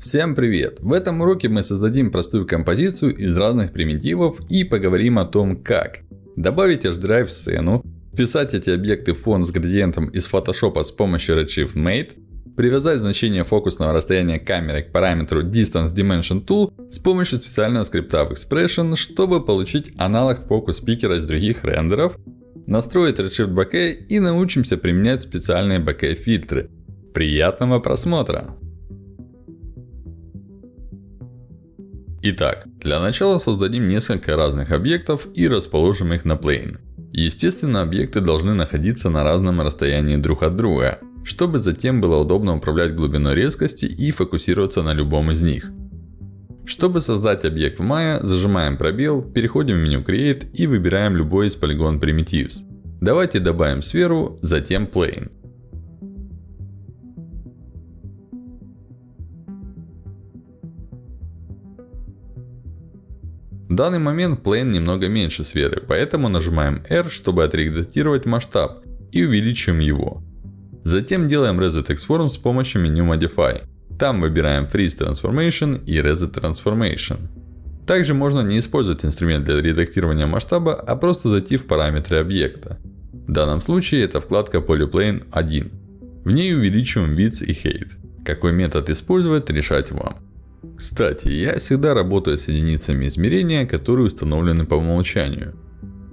Всем привет! В этом уроке мы создадим простую композицию из разных примитивов и поговорим о том, как добавить HDrive в сцену, вписать эти объекты в фон с градиентом из Photoshop с помощью Redshift Mate, привязать значение фокусного расстояния камеры к параметру Distance Dimension Tool с помощью специального скрипта в Expression, чтобы получить аналог фокус пикера из других рендеров, настроить Redshift Bokeh и научимся применять специальные Bokeh фильтры. Приятного просмотра! Итак, для начала создадим несколько разных объектов и расположим их на plane. Естественно, объекты должны находиться на разном расстоянии друг от друга, чтобы затем было удобно управлять глубиной резкости и фокусироваться на любом из них. Чтобы создать объект в Maya, зажимаем пробел, переходим в меню Create и выбираем любой из Polygon Primitives. Давайте добавим сферу, затем Plane. В данный момент Plane немного меньше сферы, поэтому нажимаем R, чтобы отредактировать масштаб и увеличиваем его. Затем делаем Reset Transform с помощью меню Modify. Там выбираем Freeze Transformation и Reset Transformation. Также можно не использовать инструмент для редактирования масштаба, а просто зайти в параметры объекта. В данном случае это вкладка Polyplane 1. В ней увеличиваем Width и Height. Какой метод использовать, решать вам. Кстати, я всегда работаю с единицами измерения, которые установлены по умолчанию.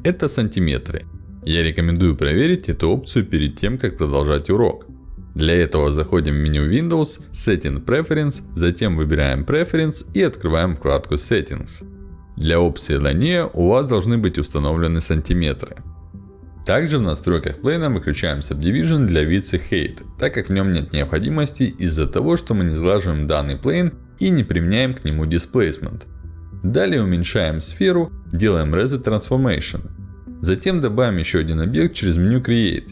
Это сантиметры. Я рекомендую проверить эту опцию перед тем, как продолжать урок. Для этого заходим в меню Windows, Setting Preference, затем выбираем Preference и открываем вкладку Settings. Для опции Linear у вас должны быть установлены сантиметры. Также в настройках плейна выключаем Subdivision для и Height, так как в нем нет необходимости из-за того, что мы не сглаживаем данный плейн и не применяем к нему Displacement. Далее уменьшаем сферу, делаем Reset Transformation. Затем добавим еще один объект через меню Create.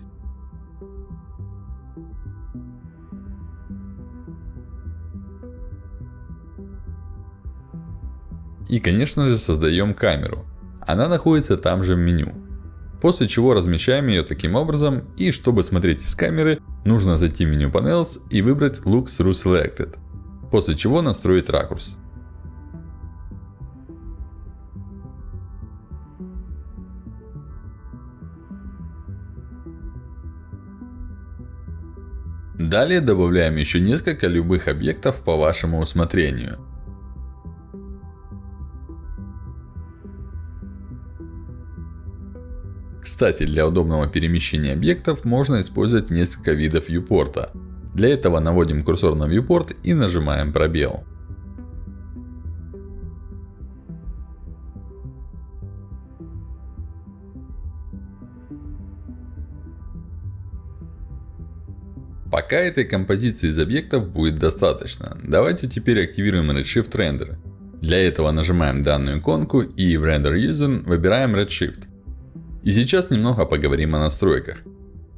И конечно же создаем камеру. Она находится там же в меню. После чего размещаем ее таким образом. И чтобы смотреть из камеры, нужно зайти в меню Panels и выбрать Look Through Selected. После чего настроить ракурс. Далее добавляем еще несколько любых объектов по вашему усмотрению. Кстати, для удобного перемещения объектов можно использовать несколько видов viewport. Для этого наводим курсор на viewport и нажимаем пробел. Пока этой композиции из объектов будет достаточно. Давайте теперь активируем Redshift Render. Для этого нажимаем данную иконку и в Render User выбираем Redshift. И сейчас немного поговорим о настройках.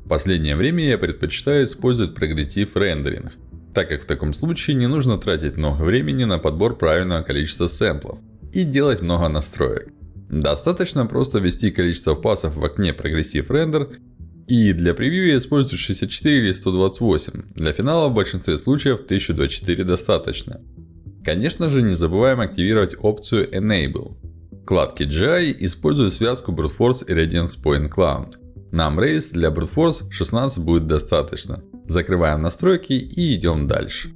В последнее время я предпочитаю использовать progressive рендеринг, так как в таком случае не нужно тратить много времени на подбор правильного количества сэмплов и делать много настроек. Достаточно просто ввести количество пассов в окне progressive render и для превью я использую 64 или 128. Для финала в большинстве случаев 1024 достаточно. Конечно же, не забываем активировать опцию Enable. В вкладке GI использую связку Brute Force и Radiance Point Cloud. Нам Race для Brute Force 16 будет достаточно. Закрываем настройки и идем дальше.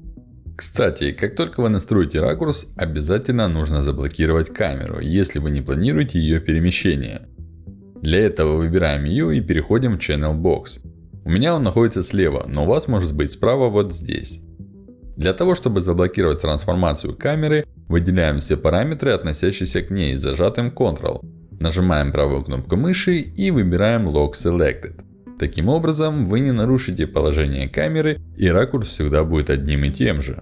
Кстати, как только вы настроите ракурс, обязательно нужно заблокировать камеру, если вы не планируете ее перемещение. Для этого выбираем ее и переходим в Channel Box. У меня он находится слева, но у вас может быть справа вот здесь. Для того, чтобы заблокировать трансформацию камеры, выделяем все параметры, относящиеся к ней, зажатым Ctrl. Нажимаем правую кнопку мыши и выбираем Lock Selected. Таким образом, вы не нарушите положение камеры и ракурс всегда будет одним и тем же.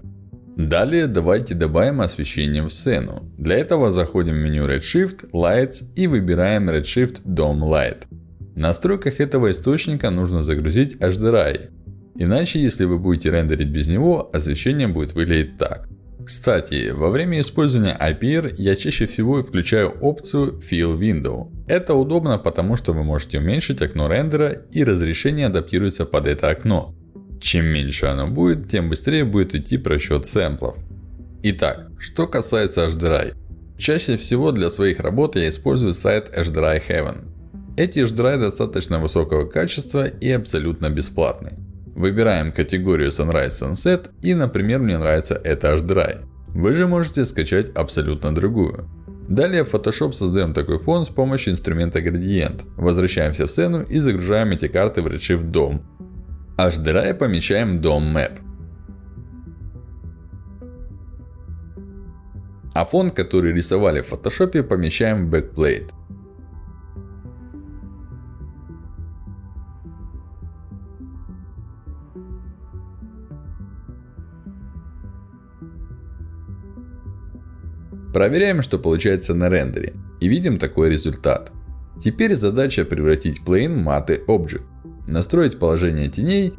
Далее давайте добавим освещение в сцену. Для этого заходим в меню Redshift, Lights и выбираем Redshift Dome Light. В настройках этого источника нужно загрузить HDRI. Иначе, если вы будете рендерить без него, освещение будет выглядеть так. Кстати, во время использования IPR я чаще всего включаю опцию Fill Window. Это удобно, потому что вы можете уменьшить окно рендера и разрешение адаптируется под это окно. Чем меньше оно будет, тем быстрее будет идти просчет сэмплов. Итак, что касается HDRI. Чаще всего для своих работ я использую сайт HDRI Heaven. Эти HDRI достаточно высокого качества и абсолютно бесплатны. Выбираем категорию Sunrise Sunset и, например, мне нравится это HDRI. Вы же можете скачать абсолютно другую. Далее в Photoshop создаем такой фон с помощью инструмента Gradient. Возвращаемся в сцену и загружаем эти карты в Redshift DOM. HDRI помещаем в DOM Map. А фон, который рисовали в Photoshop, помещаем в Backplate. Проверяем, что получается на рендере. И видим такой результат. Теперь задача превратить plane маты Object. Настроить положение теней.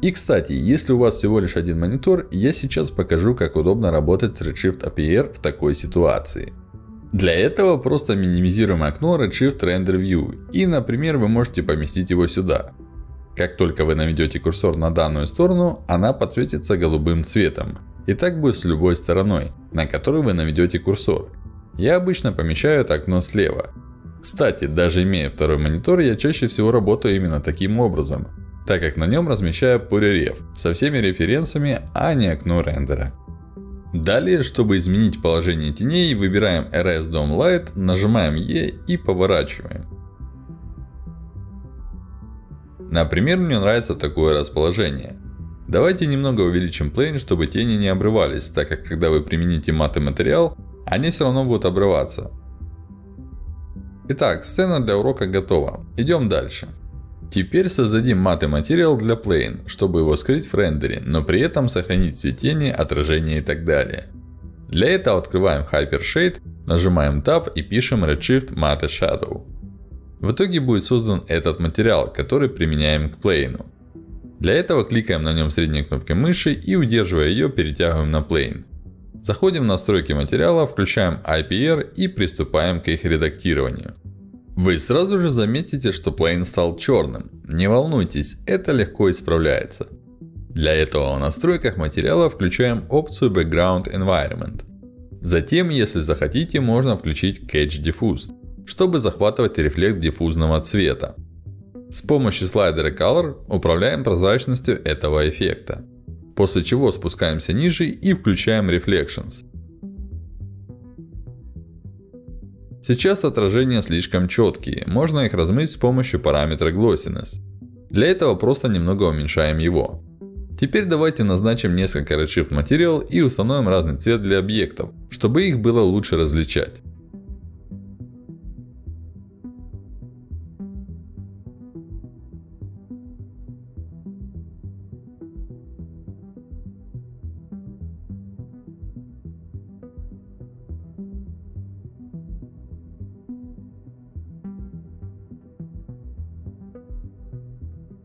И кстати, если у вас всего лишь один монитор, я сейчас покажу, как удобно работать с Redshift APR в такой ситуации. Для этого просто минимизируем окно Redshift Render View. И, например, вы можете поместить его сюда. Как только вы наведете курсор на данную сторону, она подсветится голубым цветом. И так будет с любой стороной, на которую вы наведете курсор. Я обычно помещаю это окно слева. Кстати, даже имея второй монитор, я чаще всего работаю именно таким образом. Так как на нем размещаю полиреф со всеми референсами, а не окно рендера. Далее, чтобы изменить положение теней, выбираем RS Dome Light, нажимаем E и поворачиваем. Например, мне нравится такое расположение. Давайте немного увеличим плейн, чтобы тени не обрывались, так как когда вы примените маты материал, они все равно будут обрываться. Итак, сцена для урока готова. Идем дальше. Теперь создадим маты материал для plane, чтобы его скрыть в рендере, но при этом сохранить все тени, отражения и так далее. Для этого открываем Hypershade, нажимаем Tab и пишем Redshift Matte Shadow. В итоге будет создан этот материал, который применяем к плейну. Для этого кликаем на нем средней кнопкой мыши и удерживая ее перетягиваем на Plane. Заходим в настройки материала, включаем IPR и приступаем к их редактированию. Вы сразу же заметите, что Plane стал черным. Не волнуйтесь, это легко исправляется. Для этого в настройках материала включаем опцию Background Environment. Затем, если захотите, можно включить Catch Diffuse, чтобы захватывать рефлект диффузного цвета. С помощью слайдера Color управляем прозрачностью этого эффекта. После чего спускаемся ниже и включаем Reflections. Сейчас отражения слишком четкие, можно их размыть с помощью параметра Glossiness. Для этого просто немного уменьшаем его. Теперь давайте назначим несколько Redshift Material и установим разный цвет для объектов, чтобы их было лучше различать.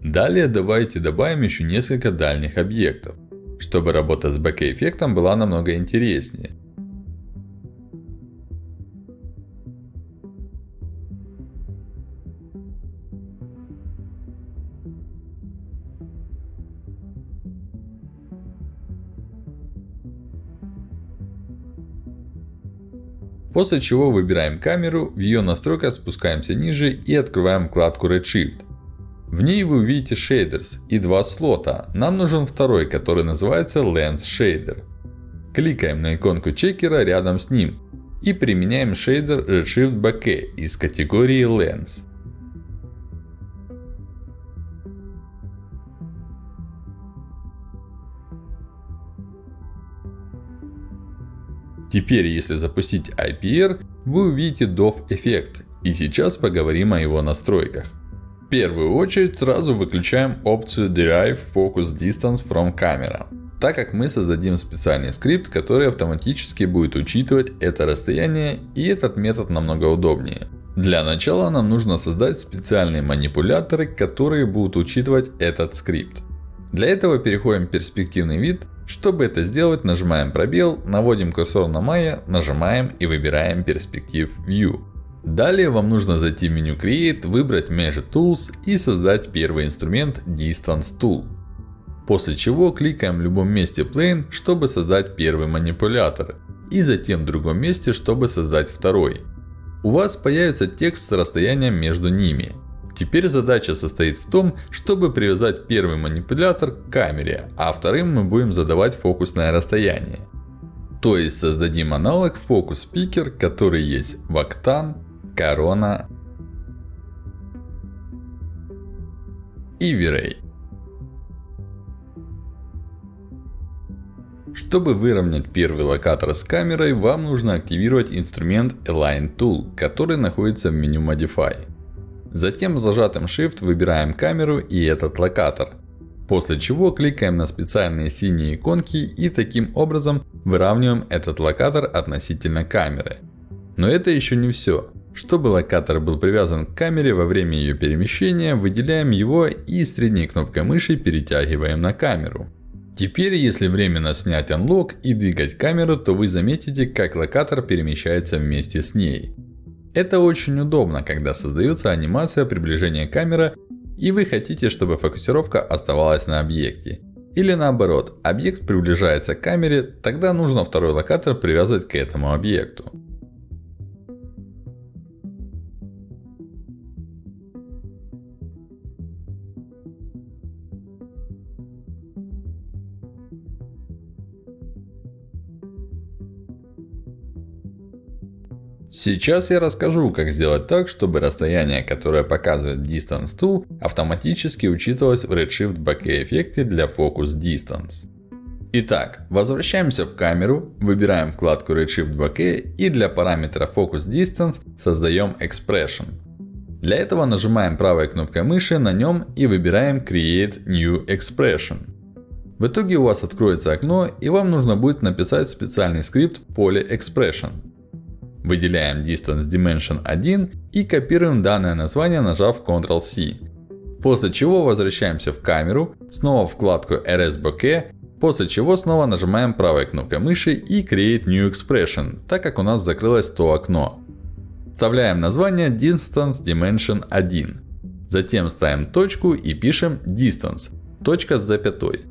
Далее давайте добавим еще несколько дальних объектов, чтобы работа с бэк-эффектом была намного интереснее. После чего выбираем камеру, в ее настройках спускаемся ниже и открываем вкладку Redshift. В ней вы увидите shaders и два слота. Нам нужен второй, который называется Lens Shader. Кликаем на иконку чекера рядом с ним. И применяем шейдер Redshift Bokeh из категории Lens. Теперь, если запустить IPR, вы увидите DOF эффект. И сейчас поговорим о его настройках. В первую очередь сразу выключаем опцию Derive Focus Distance from Camera. Так как мы создадим специальный скрипт, который автоматически будет учитывать это расстояние и этот метод намного удобнее. Для начала нам нужно создать специальные манипуляторы, которые будут учитывать этот скрипт. Для этого переходим в перспективный вид. Чтобы это сделать, нажимаем пробел, наводим курсор на Maya, нажимаем и выбираем Perspective View. Далее вам нужно зайти в меню Create, выбрать Measure Tools и создать первый инструмент Distance Tool. После чего кликаем в любом месте Plane, чтобы создать первый манипулятор. И затем в другом месте, чтобы создать второй. У вас появится текст с расстоянием между ними. Теперь задача состоит в том, чтобы привязать первый манипулятор к камере, а вторым мы будем задавать фокусное расстояние. То есть создадим аналог фокус Picker, который есть в Octane, Corona и V-Ray. Чтобы выровнять первый локатор с камерой, вам нужно активировать инструмент Align Tool, который находится в меню Modify. Затем зажатым Shift выбираем камеру и этот локатор. После чего кликаем на специальные синие иконки и таким образом выравниваем этот локатор относительно камеры. Но это еще не все. Чтобы локатор был привязан к камере во время ее перемещения, выделяем его и средней кнопкой мыши перетягиваем на камеру. Теперь, если временно снять Unlock и двигать камеру, то вы заметите, как локатор перемещается вместе с ней. Это очень удобно, когда создается анимация приближения камеры и вы хотите, чтобы фокусировка оставалась на объекте. Или наоборот, объект приближается к камере, тогда нужно второй локатор привязать к этому объекту. Сейчас я расскажу, как сделать так, чтобы расстояние, которое показывает Distance Tool, автоматически учитывалось в Redshift Bokeh эффекте для Focus Distance. Итак, возвращаемся в камеру, выбираем вкладку Redshift Bokeh и для параметра Focus Distance создаем Expression. Для этого нажимаем правой кнопкой мыши на нем и выбираем Create New Expression. В итоге у вас откроется окно и вам нужно будет написать специальный скрипт в поле Expression. Выделяем Distance Dimension 1 и копируем данное название, нажав Ctrl-C. После чего возвращаемся в камеру, снова в вкладку RS Bokeh, после чего снова нажимаем правой кнопкой мыши и Create New Expression, так как у нас закрылось то окно. Вставляем название Distance Dimension 1. Затем ставим точку и пишем Distance, точка с запятой.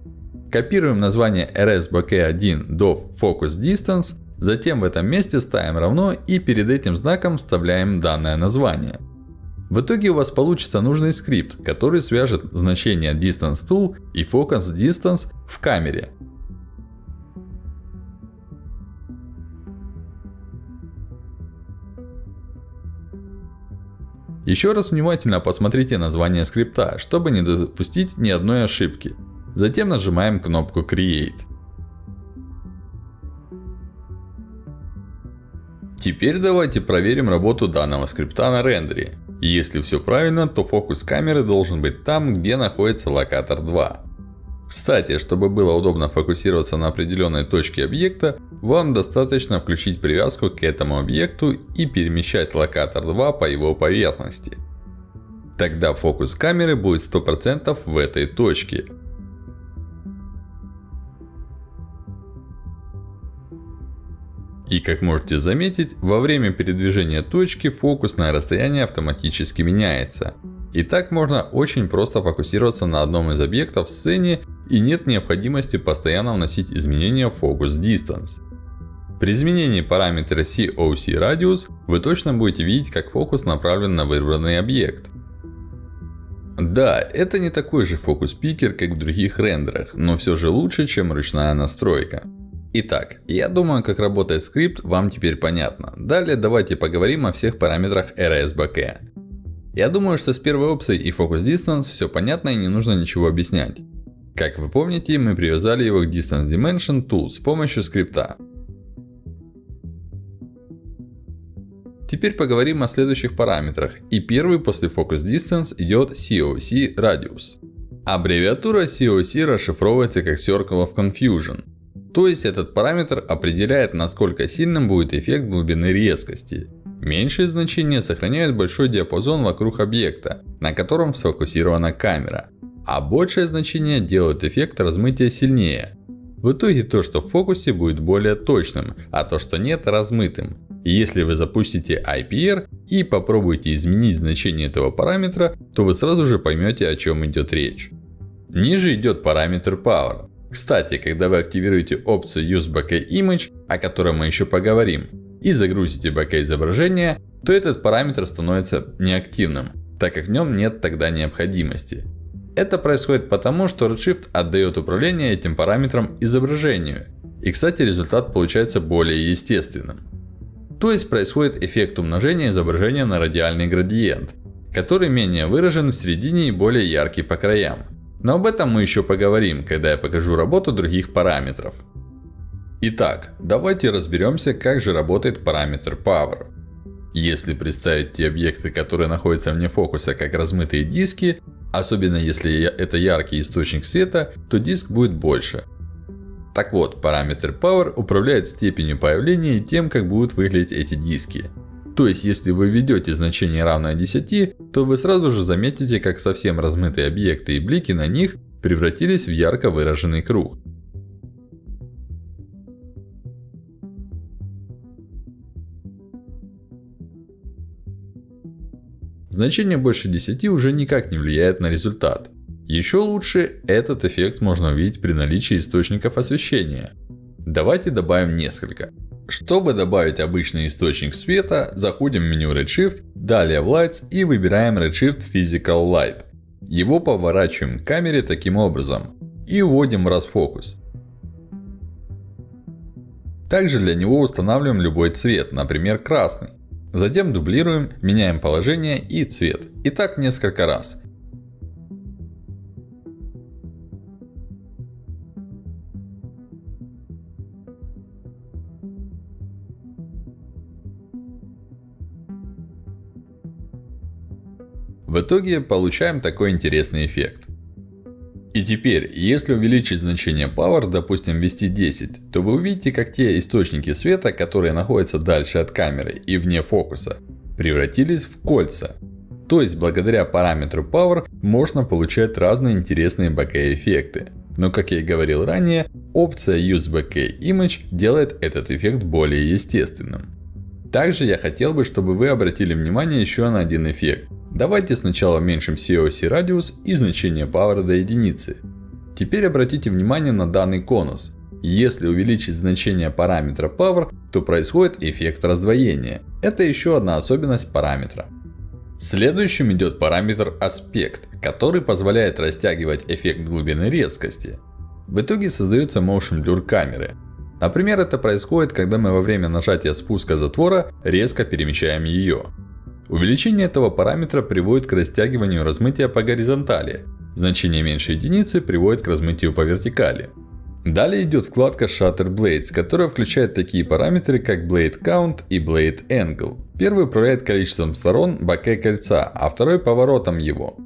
Копируем название RS Bokeh 1 до Focus Distance Затем в этом месте ставим равно и перед этим знаком вставляем данное название. В итоге у вас получится нужный скрипт, который свяжет значение Distance Tool и Focus Distance в камере. Еще раз внимательно посмотрите название скрипта, чтобы не допустить ни одной ошибки. Затем нажимаем кнопку Create. Теперь давайте проверим работу данного скрипта на рендере. Если все правильно, то фокус камеры должен быть там, где находится локатор 2. Кстати, чтобы было удобно фокусироваться на определенной точке объекта, вам достаточно включить привязку к этому объекту и перемещать локатор 2 по его поверхности. Тогда фокус камеры будет 100% в этой точке. И как можете заметить, во время передвижения точки фокусное расстояние автоматически меняется. И так можно очень просто фокусироваться на одном из объектов в сцене и нет необходимости постоянно вносить изменения в Focus Distance. При изменении параметра COC Radius вы точно будете видеть, как фокус направлен на выбранный объект. Да, это не такой же фокус-пикер, как в других рендерах, но все же лучше, чем ручная настройка. Итак, я думаю, как работает скрипт, вам теперь понятно. Далее давайте поговорим о всех параметрах RSBK. Я думаю, что с первой опцией и Focus Distance все понятно и не нужно ничего объяснять. Как вы помните, мы привязали его к Distance Dimension Tool с помощью скрипта. Теперь поговорим о следующих параметрах. И первый после Focus Distance идет COC Radius. Аббревиатура COC расшифровывается как Circle of Confusion. То есть этот параметр определяет насколько сильным будет эффект глубины резкости. Меньшие значения сохраняют большой диапазон вокруг объекта, на котором сфокусирована камера. А большее значение делают эффект размытия сильнее. В итоге то, что в фокусе будет более точным, а то, что нет размытым. И если вы запустите IPR и попробуете изменить значение этого параметра, то вы сразу же поймете о чем идет речь. Ниже идет параметр Power. Кстати, когда вы активируете опцию Use Bokeh Image, о которой мы еще поговорим, и загрузите bokeh изображение, то этот параметр становится неактивным, так как в нем нет тогда необходимости. Это происходит потому, что Redshift отдает управление этим параметром изображению. И кстати, результат получается более естественным. То есть происходит эффект умножения изображения на радиальный градиент, который менее выражен в середине и более яркий по краям. Но об этом мы еще поговорим, когда я покажу работу других параметров. Итак, давайте разберемся, как же работает параметр Power. Если представить те объекты, которые находятся вне фокуса, как размытые диски, особенно если это яркий источник света, то диск будет больше. Так вот, параметр Power управляет степенью появления и тем, как будут выглядеть эти диски. То есть, если вы введете значение равное 10, то вы сразу же заметите, как совсем размытые объекты и блики на них превратились в ярко выраженный круг. Значение больше 10 уже никак не влияет на результат. Еще лучше этот эффект можно увидеть при наличии источников освещения. Давайте добавим несколько. Чтобы добавить обычный источник света, заходим в меню Redshift, далее в Lights и выбираем Redshift Physical Light. Его поворачиваем к камере таким образом. И вводим в расфокус. Также для него устанавливаем любой цвет, например красный. Затем дублируем, меняем положение и цвет. И так несколько раз. В итоге получаем такой интересный эффект. И теперь, если увеличить значение Power, допустим ввести 10, то вы увидите, как те источники света, которые находятся дальше от камеры и вне фокуса, превратились в кольца. То есть, благодаря параметру Power, можно получать разные интересные bokeh эффекты. Но как я и говорил ранее, опция Use Bokeh Image делает этот эффект более естественным. Также я хотел бы, чтобы вы обратили внимание еще на один эффект. Давайте сначала уменьшим COC радиус и значение Power до единицы. Теперь обратите внимание на данный конус. Если увеличить значение параметра Power, то происходит эффект раздвоения. Это еще одна особенность параметра. Следующим идет параметр аспект, который позволяет растягивать эффект глубины резкости. В итоге создается Motion Blur камеры. Например, это происходит, когда мы во время нажатия спуска затвора резко перемещаем ее. Увеличение этого параметра приводит к растягиванию размытия по горизонтали. Значение меньше единицы приводит к размытию по вертикали. Далее идет вкладка Shutter Blades, которая включает такие параметры, как Blade Count и Blade Angle. Первый управляет количеством сторон боке кольца, а второй поворотом его.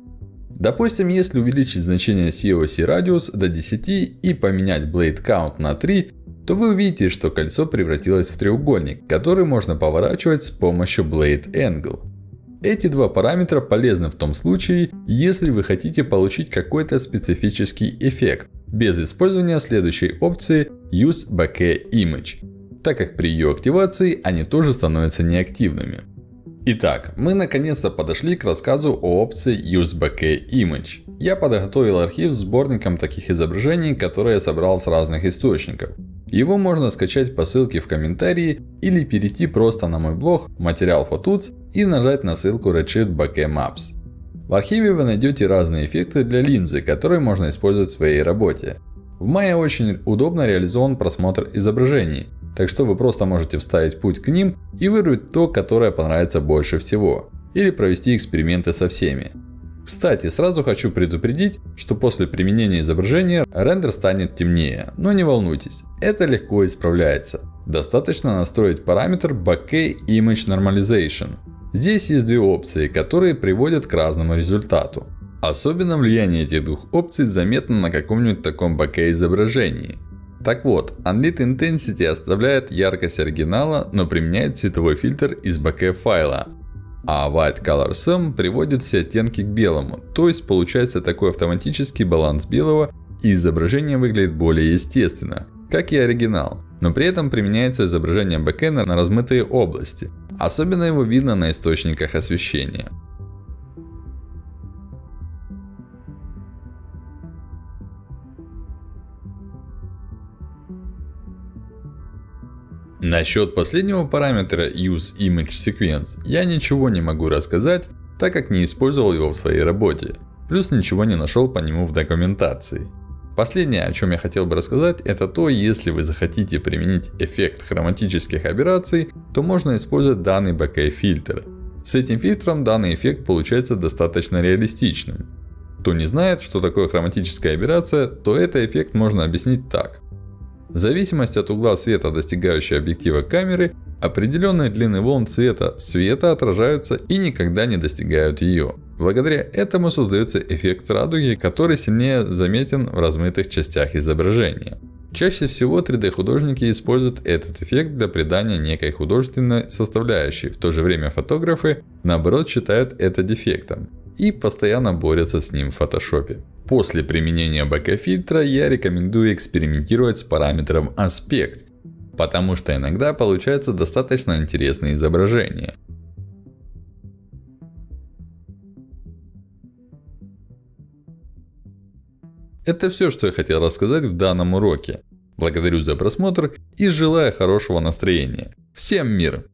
Допустим, если увеличить значение COC радиус до 10 и поменять Blade Count на 3, то вы увидите, что кольцо превратилось в треугольник, который можно поворачивать с помощью Blade Angle. Эти два параметра полезны в том случае, если вы хотите получить какой-то специфический эффект, без использования следующей опции Use Bokeh Image, так как при ее активации они тоже становятся неактивными. Итак, мы наконец-то подошли к рассказу о опции Use Bokeh Image. Я подготовил архив с сборником таких изображений, которые я собрал с разных источников. Его можно скачать по ссылке в комментарии или перейти просто на мой блог Материал Photuts и нажать на ссылку Redshift Bokeh Maps. В архиве вы найдете разные эффекты для линзы, которые можно использовать в своей работе. В Maya очень удобно реализован просмотр изображений, так что вы просто можете вставить путь к ним и выбрать то, которое понравится больше всего. Или провести эксперименты со всеми. Кстати, сразу хочу предупредить, что после применения изображения рендер станет темнее. Но не волнуйтесь, это легко исправляется. Достаточно настроить параметр Bokeh Image Normalization. Здесь есть две опции, которые приводят к разному результату. Особенно влияние этих двух опций заметно на каком-нибудь таком bokeh изображении. Так вот, Unlit Intensity оставляет яркость оригинала, но применяет цветовой фильтр из bokeh файла. А White Color Sum приводит все оттенки к белому. То есть получается такой автоматический баланс белого и изображение выглядит более естественно. Как и оригинал. Но при этом применяется изображение бэкэна на размытые области. Особенно его видно на источниках освещения. Насчет последнего параметра UseImageSequence я ничего не могу рассказать, так как не использовал его в своей работе. Плюс ничего не нашел по нему в документации. Последнее, о чем я хотел бы рассказать, это то, если вы захотите применить эффект хроматических операций, то можно использовать данный bokeh фильтр. С этим фильтром данный эффект получается достаточно реалистичным. Кто не знает, что такое хроматическая аберрация, то этот эффект можно объяснить так. В зависимости от угла света, достигающего объектива камеры, определенные длины волн цвета света отражаются и никогда не достигают ее. Благодаря этому создается эффект радуги, который сильнее заметен в размытых частях изображения. Чаще всего 3D художники используют этот эффект для придания некой художественной составляющей. В то же время фотографы наоборот считают это дефектом. И постоянно борются с ним в фотошопе. После применения bokeh фильтра я рекомендую экспериментировать с параметром аспект. Потому что иногда получаются достаточно интересные изображения. Это все, что я хотел рассказать в данном уроке. Благодарю за просмотр и желаю хорошего настроения. Всем мир!